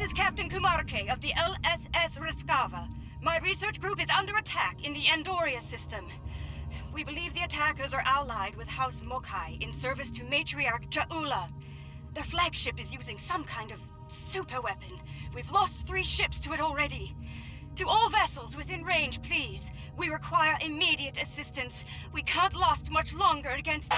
This is Captain Kuumaarke of the LSS Riskava. My research group is under attack in the Andoria system. We believe the attackers are allied with House Mo'Kai in service to Matriarch J'Ula. Their flagship is using some kind of super weapon. We've lost three ships to it already. To all vessels within range, please. We require immediate assistance. We can't last much longer against...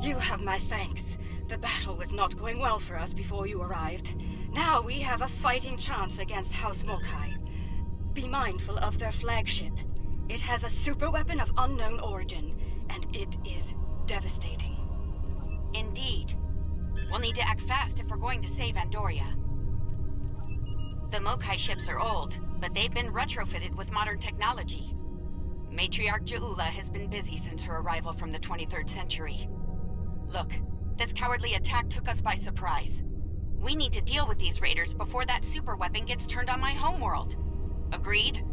You have my thanks. The battle was not going well for us before you arrived. Now we have a fighting chance against House Mo'Kai. Be mindful of their flagship. It has a superweapon of unknown origin, and it is devastating. Indeed. We'll need to act fast if we're going to save Andoria. The Mo'Kai ships are old, but they've been retrofitted with modern technology. Matriarch J'Ula has been busy since her arrival from the 23rd century. Look, this cowardly attack took us by surprise. We need to deal with these raiders before that super weapon gets turned on my homeworld. Agreed?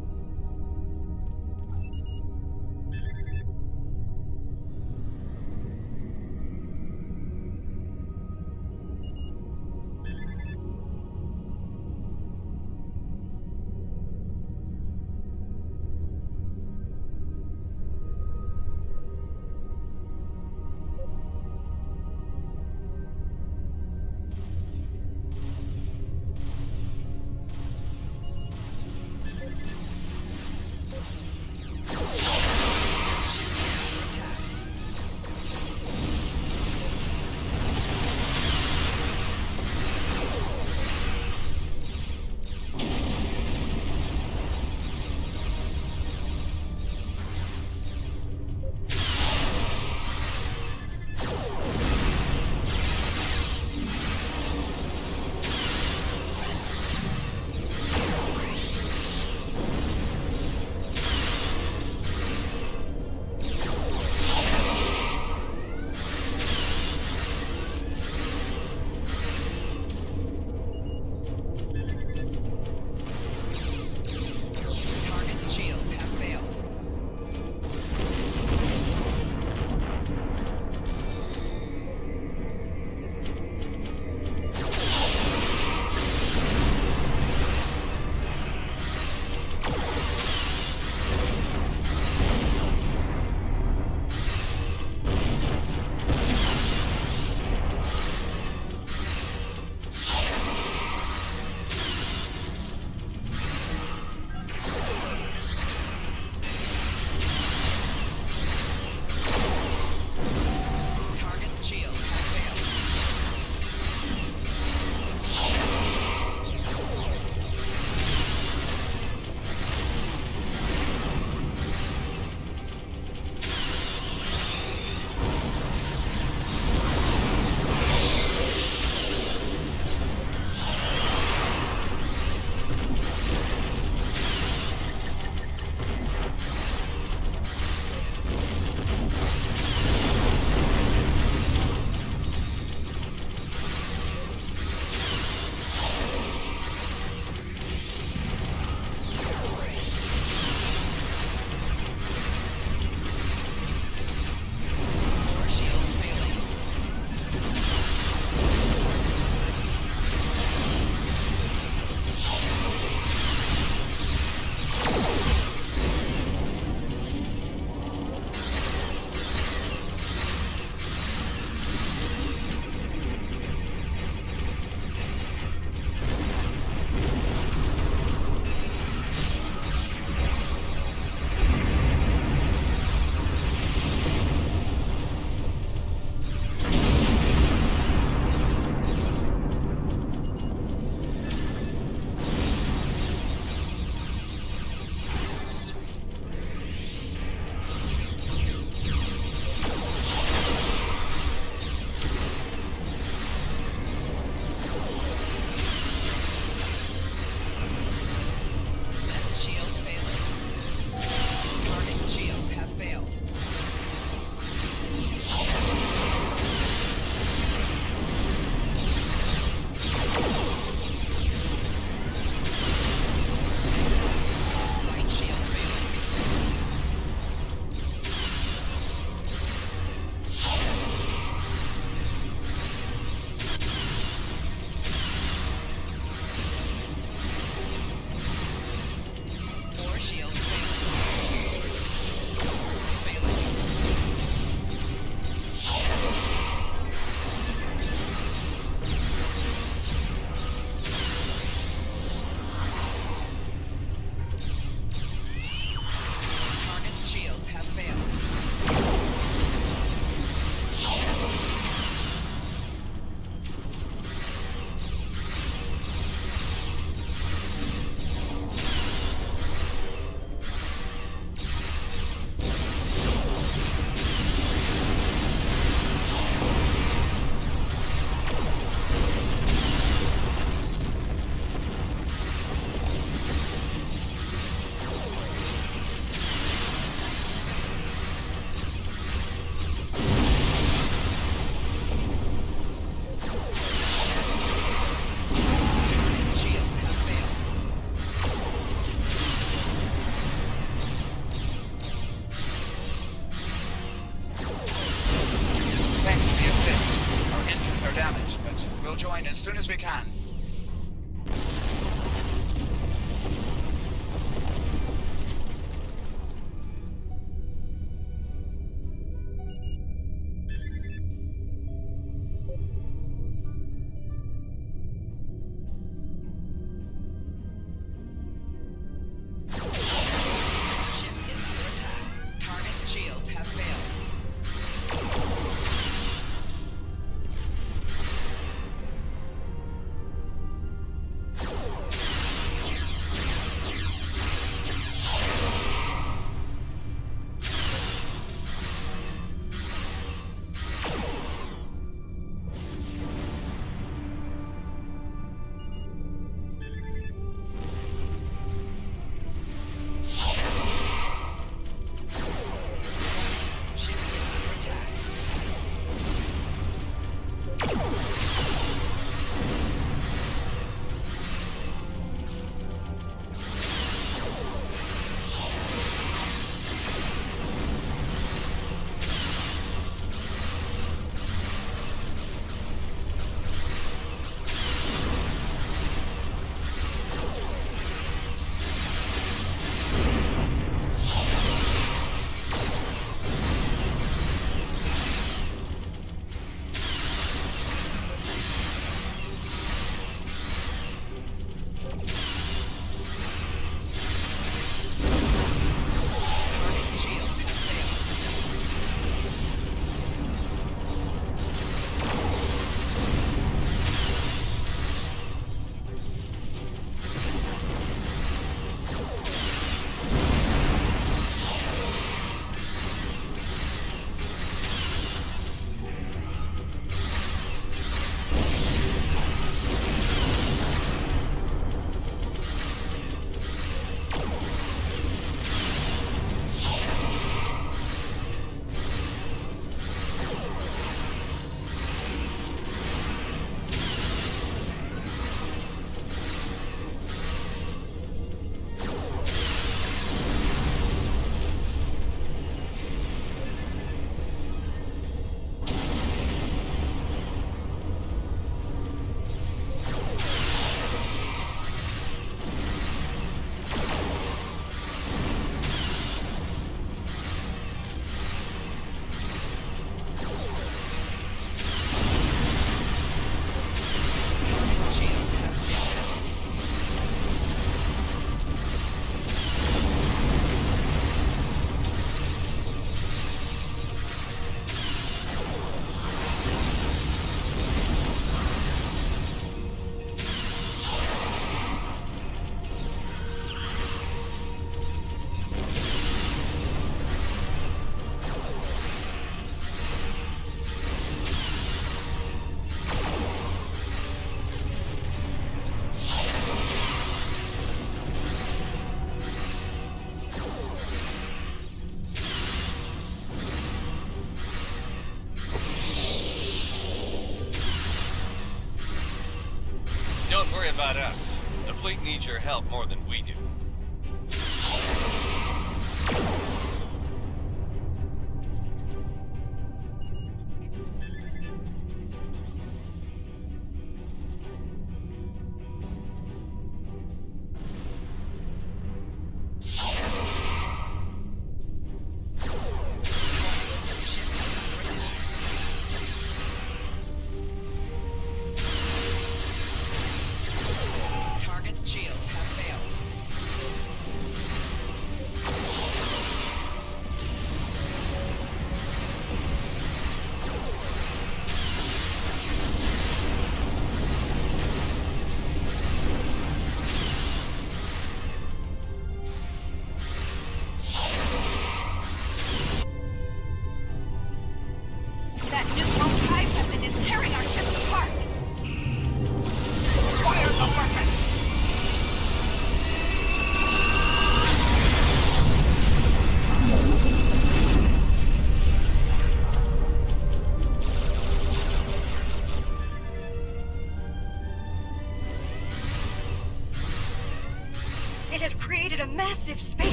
Needs your help more than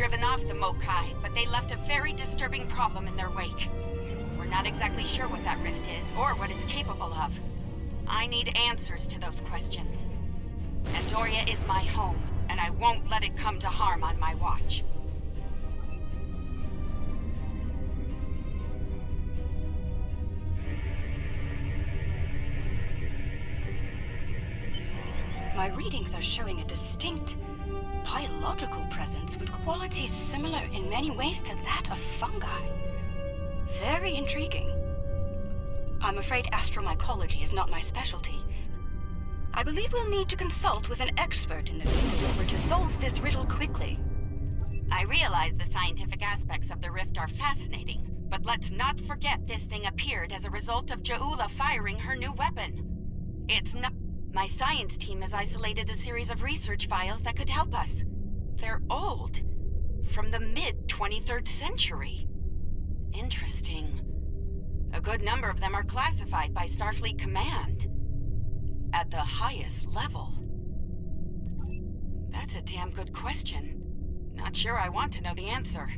driven off the Mo'Kai, but they left a very disturbing problem in their wake. We're not exactly sure what that rift is, or what it's capable of. I need answers to those questions. Andoria is my home, and I won't let it come to harm on my watch. My readings are showing a distinct biological presence with qualities similar in many ways to that of fungi. Very intriguing. I'm afraid astromycology is not my specialty. I believe we'll need to consult with an expert in the field in to solve this riddle quickly. I realize the scientific aspects of the rift are fascinating, but let's not forget this thing appeared as a result of J'Ula firing her new weapon. It's not... My science team has isolated a series of research files that could help us. They're old. From the mid-23rd century. Interesting. A good number of them are classified by Starfleet Command. At the highest level. That's a damn good question. Not sure I want to know the answer.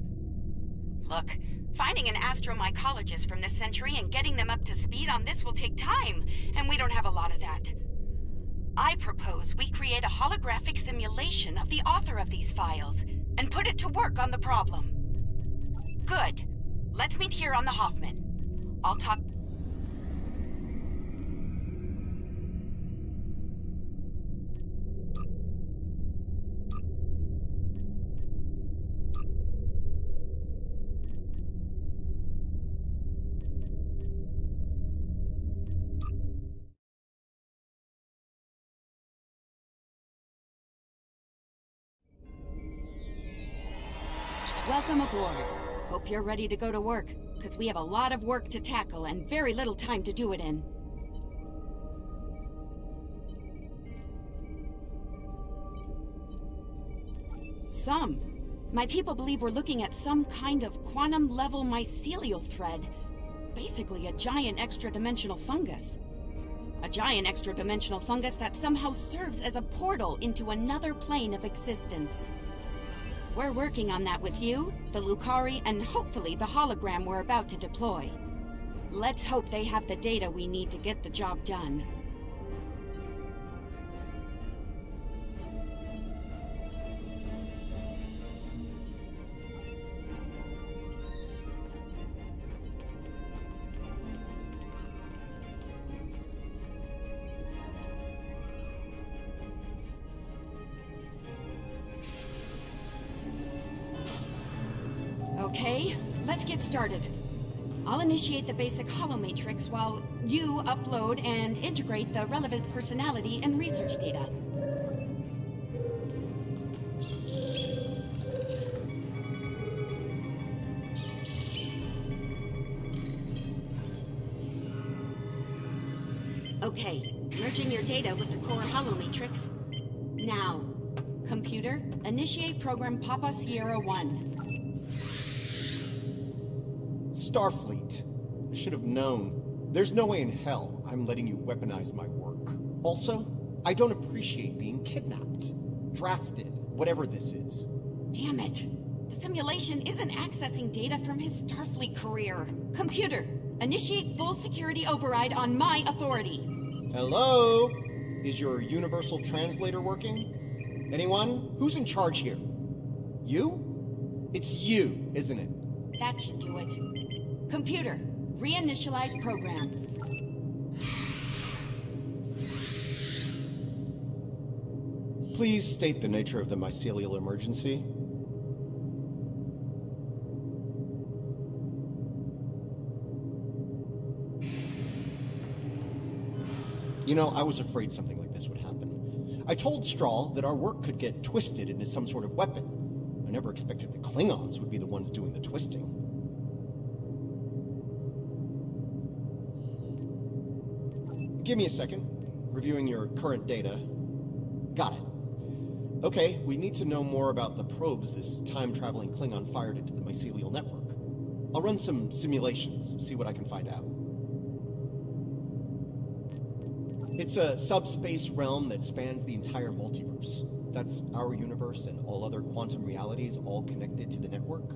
Look, finding an astromycologist from this century and getting them up to speed on this will take time, and we don't have a lot of that. I propose we create a holographic simulation of the author of these files and put it to work on the problem. Good. Let's meet here on the Hoffman. I'll talk. Welcome aboard. Hope you're ready to go to work, because we have a lot of work to tackle and very little time to do it in. Some. My people believe we're looking at some kind of quantum-level mycelial thread. Basically a giant extra-dimensional fungus. A giant extra-dimensional fungus that somehow serves as a portal into another plane of existence. We're working on that with you, the Lukari, and hopefully the hologram we're about to deploy. Let's hope they have the data we need to get the job done. Started. I'll initiate the basic holomatrix while you upload and integrate the relevant personality and research data. Okay, merging your data with the core holomatrix. Now, computer, initiate program Papa Sierra 1. Starfleet. I should have known. There's no way in hell I'm letting you weaponize my work. Also, I don't appreciate being kidnapped, drafted, whatever this is. Damn it. The simulation isn't accessing data from his Starfleet career. Computer, initiate full security override on my authority. Hello? Is your universal translator working? Anyone? Who's in charge here? You? It's you, isn't it? That should do it. Computer, Reinitialize program. Please state the nature of the mycelial emergency. You know, I was afraid something like this would happen. I told Straal that our work could get twisted into some sort of weapon. I never expected the Klingons would be the ones doing the twisting. Give me a second. Reviewing your current data. Got it. Okay, we need to know more about the probes this time-traveling Klingon fired into the mycelial network. I'll run some simulations, see what I can find out. It's a subspace realm that spans the entire multiverse. That's our universe and all other quantum realities all connected to the network.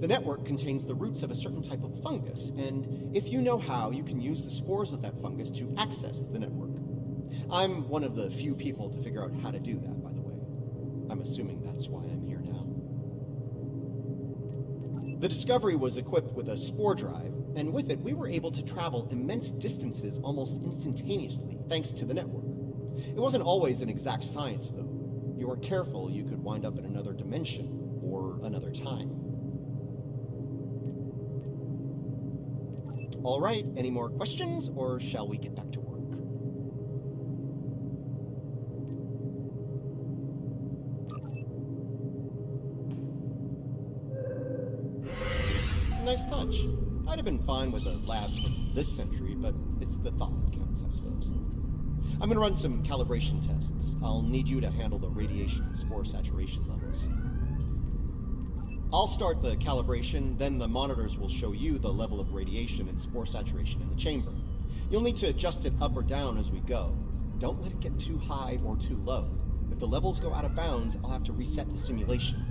The network contains the roots of a certain type of fungus, and if you know how, you can use the spores of that fungus to access the network. I'm one of the few people to figure out how to do that, by the way. I'm assuming that's why I'm here now. The Discovery was equipped with a spore drive, and with it, we were able to travel immense distances almost instantaneously, thanks to the network. It wasn't always an exact science, though. You weren't careful, you could wind up in another dimension or another time. All right, any more questions, or shall we get back to work? Nice touch. I'd have been fine with a lab from this century, but it's the thought that counts, I suppose. I'm gonna run some calibration tests. I'll need you to handle the radiation and spore saturation levels. I'll start the calibration, then the monitors will show you the level of radiation and spore saturation in the chamber. You'll need to adjust it up or down as we go. Don't let it get too high or too low. If the levels go out of bounds, I'll have to reset the simulation.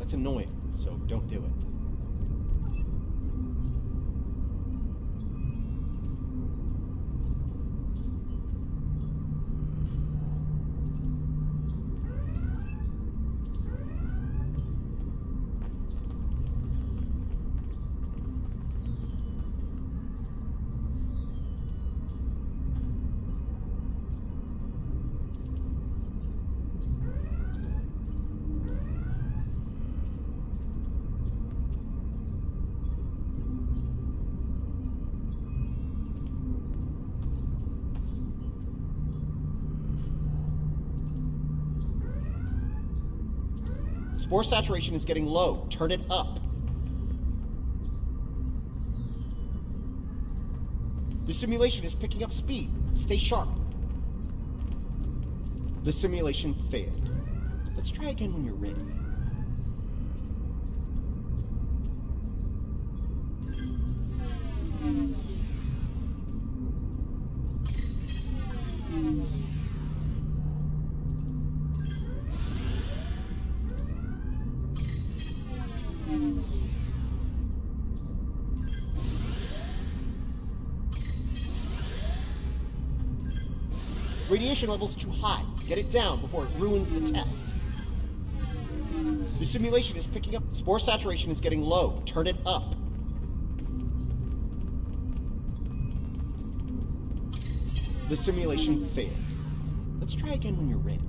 That's annoying, so don't do it. Spore saturation is getting low. Turn it up. The simulation is picking up speed. Stay sharp. The simulation failed. Let's try again when you're ready. Radiation level's too high. Get it down before it ruins the test. The simulation is picking up. Spore saturation is getting low. Turn it up. The simulation failed. Let's try again when you're ready.